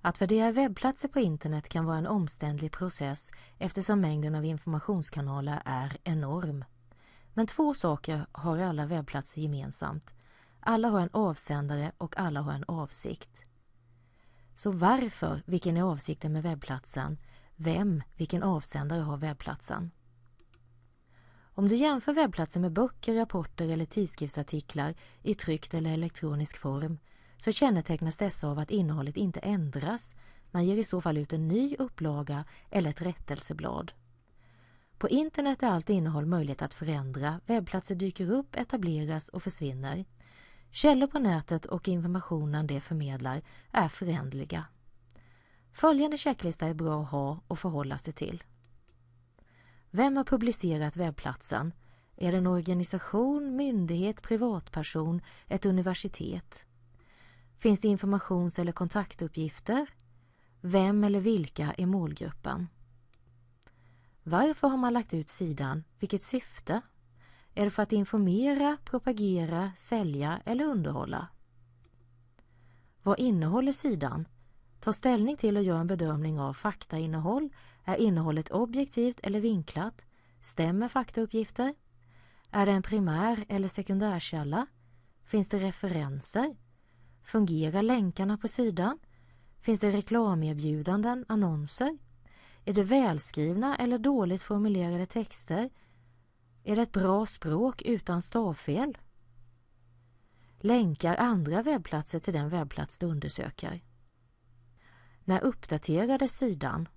Att värdera webbplatser på internet kan vara en omständlig process eftersom mängden av informationskanaler är enorm. Men två saker har alla webbplatser gemensamt. Alla har en avsändare och alla har en avsikt. Så varför, vilken är avsikten med webbplatsen? Vem, vilken avsändare har webbplatsen? Om du jämför webbplatser med böcker, rapporter eller tidskriftsartiklar i tryckt eller elektronisk form så kännetecknas dessa av att innehållet inte ändras. Man ger i så fall ut en ny upplaga eller ett rättelseblad. På internet är allt innehåll möjligt att förändra, webbplatser dyker upp, etableras och försvinner. Källor på nätet och informationen det förmedlar är förändliga. Följande checklista är bra att ha och förhålla sig till. Vem har publicerat webbplatsen? Är det en organisation, myndighet, privatperson, ett universitet? Finns det informations eller kontaktuppgifter? Vem eller vilka är målgruppen? Varför har man lagt ut sidan? Vilket syfte? Är det för att informera, propagera, sälja eller underhålla? Vad innehåller sidan? Ta ställning till och gör en bedömning av faktainnehåll. Är innehållet objektivt eller vinklat? Stämmer faktauppgifter? Är det en primär eller sekundärkälla? Finns det referenser? Fungerar länkarna på sidan? Finns det reklamerbjudanden, annonser? Är det välskrivna eller dåligt formulerade texter? Är det ett bra språk utan stavfel? Länkar andra webbplatser till den webbplats du undersöker? När uppdaterades sidan?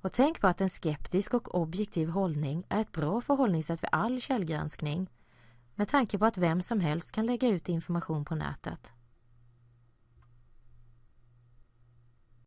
Och tänk på att en skeptisk och objektiv hållning är ett bra förhållningssätt för all källgranskning med tanke på att vem som helst kan lägga ut information på nätet.